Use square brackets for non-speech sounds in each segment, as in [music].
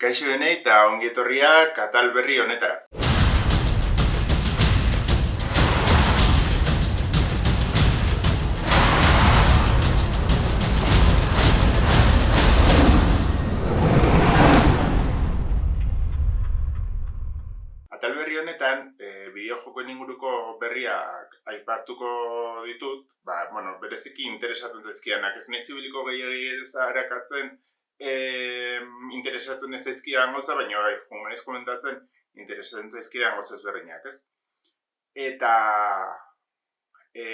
Kaixo denei eta ongietorria katal berri honetara. Atal berri honetan, e, bideojokoen inguruko berriak aipatuko ditut, ba, bueno, bereziki interesatzen zaizkianak, ez nahi zibiliko gehiagir ez harakatzen, e, interesatzen ez zaizkidan goza, baina bai, humanez komentatzen, interesatzen zaizkidan goza ezberdinak, ez? Eta, e,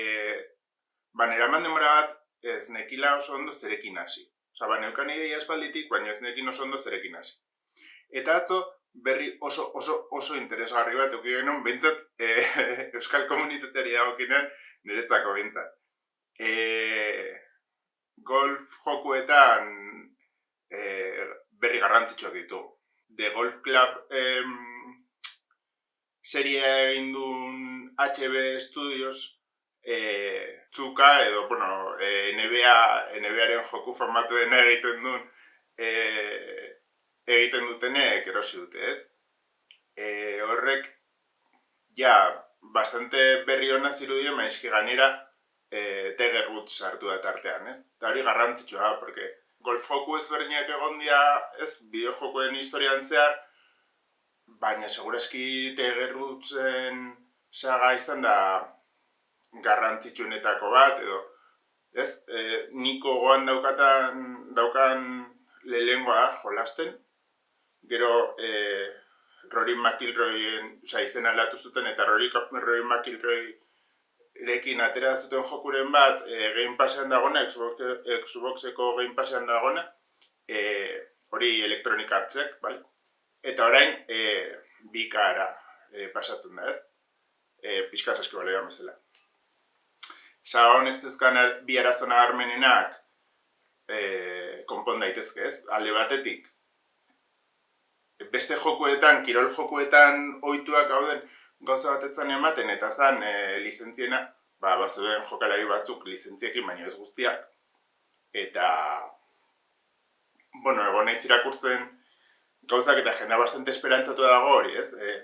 ba, nera demora bat, ez nekila oso ondo zerekin hasi. Osa, ba, neukan ideia espalditik, baina ez nekin oso ondo zerekin hasi. Eta atzo, berri oso oso oso interesgarri bat eduki genuen, behintzat e, [laughs] Euskal Komunitateari dagokinen niretzako behintzat. E, golf jokuetan e, berri garrantzitsuak ditu. The Golf Club em, serie egin duen HB Studios e, zuka edo, bueno, e, NBA, NBAren joku formatuen egiten duen e, egiten dutenek erosi dute, ez? E, horrek, ja, bastante berri hona zirudien, maizki ganera, e, Tiger Woods sartu da tartean, ez? Eta hori garrantzitsua, porque golf joku ezberdinak egon dira, ez, bideojokoen historian zehar, baina segurazki Tiger Woodsen saga izan da garrantzitsuenetako bat, edo, ez, e, niko goan daukatan, daukan lehengoa jolasten, gero e, Rory McIlroyen, oza, izen aldatu zuten, eta Rory, Rory McIlroy erekin atera zuten jokuren bat, e, Game Passean dagona, Xbox, Xboxeko Game Passean dagona, e, hori Electronic Artsek, bale? Eta orain, e, bikara e, pasatzen da, ez? E, pixka zaski balea mazela. Saga honek zuzkan bi arazona armenenak e, konpon daitezke, ez? Alde batetik, beste jokuetan, kirol jokuetan ohituak gauden gauza batetzen ematen, eta zan e, lizentziena, ba, bazuden jokalari batzuk lizentziekin, baina ez guztiak. Eta, bueno, egon nahiz irakurtzen gauzak eta jendea bastante esperantzatu dago hori, ez? E,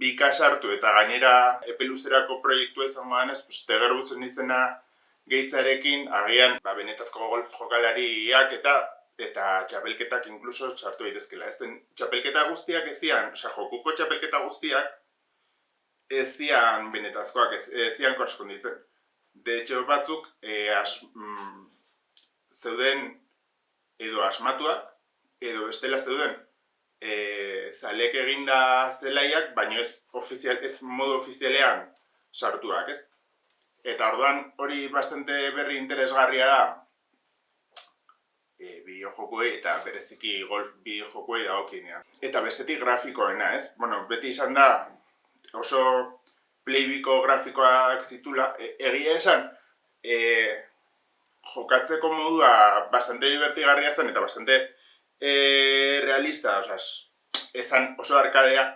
bi kasartu eta gainera epeluzerako proiektu ezan ganez, pues, teger gutzen izena gehitzarekin, agian, ba, benetazko golf jokalariak eta eta txapelketak inkluso sartu daitezkela. Ez den txapelketa guztiak ez zian, osea, jokuko txapelketa guztiak ez zian benetazkoak, ez, ez zian korresponditzen. De hecho, batzuk e, as, mm, zeuden edo asmatuak, edo bestela zeuden e, zalek eginda zelaiak, baina ez, ofizial, ez modu ofizialean sartuak, ez? Eta orduan hori bastante berri interesgarria da, e, bideojokoei eta bereziki golf bideojokoei dagokinean. Eta bestetik grafikoena, ez? Bueno, beti izan da oso playbiko grafikoak zitula, e, egia esan, e, jokatzeko modua bastante divertigarria zen eta bastante e, realista, osea, ezan oso arkadea,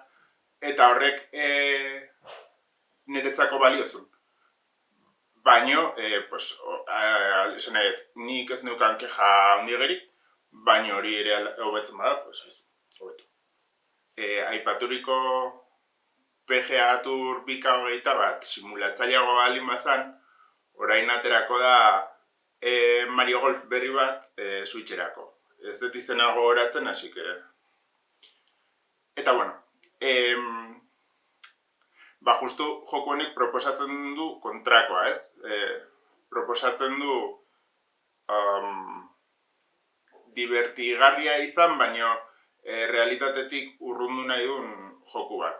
eta horrek e, niretzako baliozun. Baino, eh, pues, esan nahi, nik ez neukan keja handi baino hori ere hobetzen bada, pues ez, hobetu. E, aipaturiko PGA Tour bika hogeita bat, simulatzaileago balin bazan, orain aterako da e, Mario Golf berri bat e, switcherako. Ez dut iztenago horatzen, hasi que... Eta bueno, em, ba justu joko honek proposatzen du kontrakoa, ez? E, proposatzen du um, divertigarria izan, baino e, realitatetik urrundu nahi duen joku bat.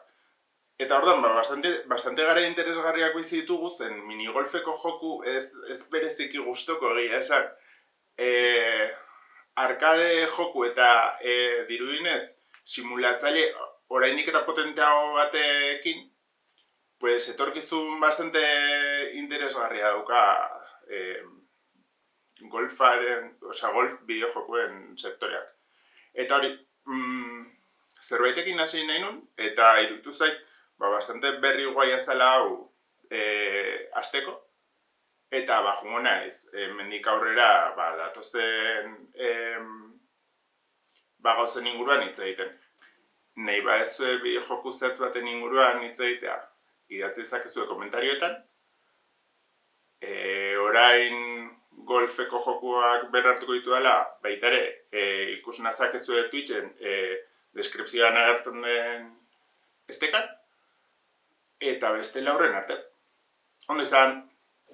Eta ordan, ba, bastante, bastante gara interesgarriak bizi ditugu zen minigolfeko joku ez, ez bereziki gustoko egia esan. E, arkade joku eta e, dirudinez simulatzaile oraindik eta potenteago batekin pues etorkizun bastante interesgarria dauka eh, golfaren, osea, golf bideojokoen sektoreak. Eta hori, mm, zerbaitekin hasi nahi nun, eta irutu zait, ba, bastante berri guai azala hau eh, azteko. Eta, ba, jungo naiz, eh, mendik aurrera, ba, datozen eh, ba gauzen inguruan hitz egiten. Nei ba ez bideo joku zehatz baten inguruan hitz egitea, idatzi zakezue komentarioetan. E, orain golfeko jokuak berrartuko ditu dela, baita ere, e, ikus nazakezue Twitchen e, deskripzioan agertzen den estekan, eta beste lauren arte. Ondo izan,